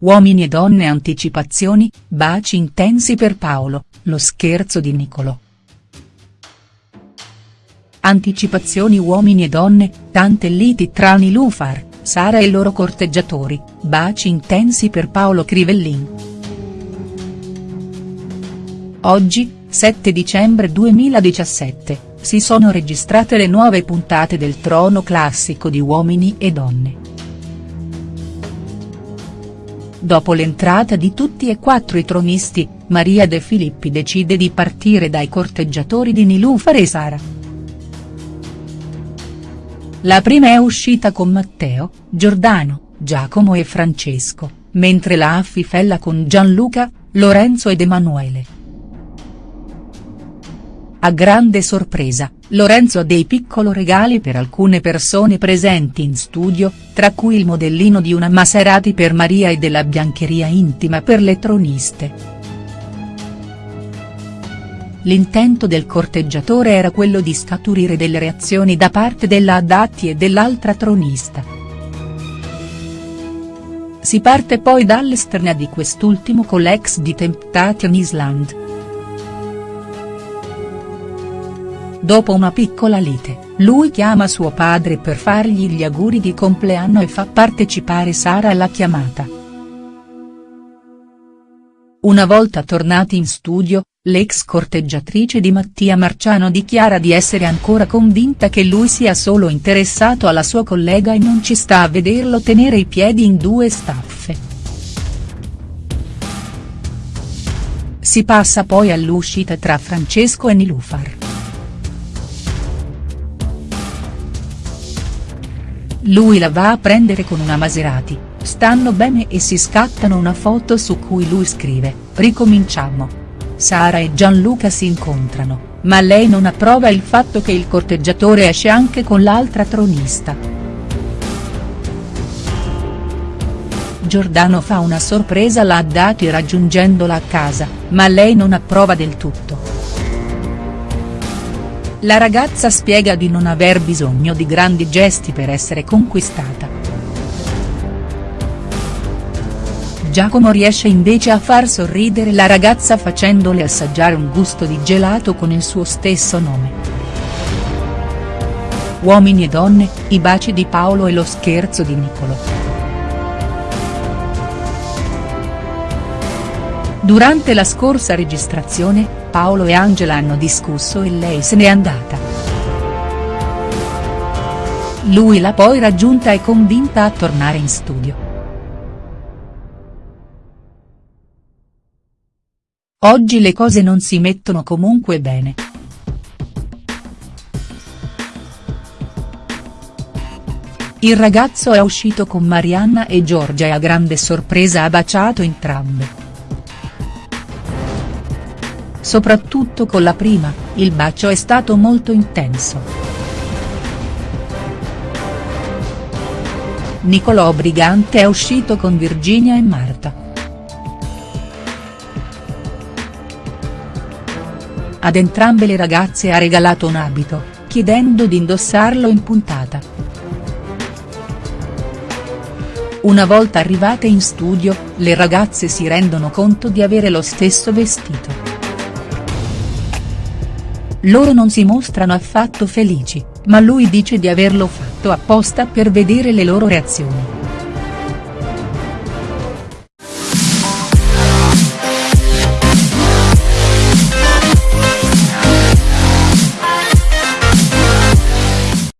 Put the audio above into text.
Uomini e donne anticipazioni, baci intensi per Paolo, lo scherzo di Nicolò. Anticipazioni uomini e donne, tante liti tra Nilufar, Sara e i loro corteggiatori, baci intensi per Paolo Crivellin. Oggi, 7 dicembre 2017, si sono registrate le nuove puntate del trono classico di Uomini e Donne. Dopo l'entrata di tutti e quattro i tronisti, Maria De Filippi decide di partire dai corteggiatori di Nilufar e Sara. La prima è uscita con Matteo, Giordano, Giacomo e Francesco, mentre la affifella con Gianluca, Lorenzo ed Emanuele. A grande sorpresa, Lorenzo ha dei piccolo regali per alcune persone presenti in studio, tra cui il modellino di una Maserati per Maria e della biancheria intima per le troniste. L'intento del corteggiatore era quello di scaturire delle reazioni da parte della Adatti e dell'altra tronista. Si parte poi dall'esterna di quest'ultimo con l'ex di Temptation Island. Dopo una piccola lite, lui chiama suo padre per fargli gli auguri di compleanno e fa partecipare Sara alla chiamata. Una volta tornati in studio, l'ex corteggiatrice di Mattia Marciano dichiara di essere ancora convinta che lui sia solo interessato alla sua collega e non ci sta a vederlo tenere i piedi in due staffe. Si passa poi all'uscita tra Francesco e Nilufar. Lui la va a prendere con una Maserati, stanno bene e si scattano una foto su cui lui scrive, ricominciamo. Sara e Gianluca si incontrano, ma lei non approva il fatto che il corteggiatore esce anche con l'altra tronista. Giordano fa una sorpresa alla Haddati raggiungendola a casa, ma lei non approva del tutto. La ragazza spiega di non aver bisogno di grandi gesti per essere conquistata. Giacomo riesce invece a far sorridere la ragazza facendole assaggiare un gusto di gelato con il suo stesso nome. Uomini e donne, i baci di Paolo e lo scherzo di Niccolò. Durante la scorsa registrazione, Paolo e Angela hanno discusso e lei se n'è andata. Lui l'ha poi raggiunta e convinta a tornare in studio. Oggi le cose non si mettono comunque bene. Il ragazzo è uscito con Marianna e Giorgia e a grande sorpresa ha baciato entrambe. Soprattutto con la prima, il bacio è stato molto intenso. Nicolò Brigante è uscito con Virginia e Marta. Ad entrambe le ragazze ha regalato un abito, chiedendo di indossarlo in puntata. Una volta arrivate in studio, le ragazze si rendono conto di avere lo stesso vestito. Loro non si mostrano affatto felici, ma lui dice di averlo fatto apposta per vedere le loro reazioni.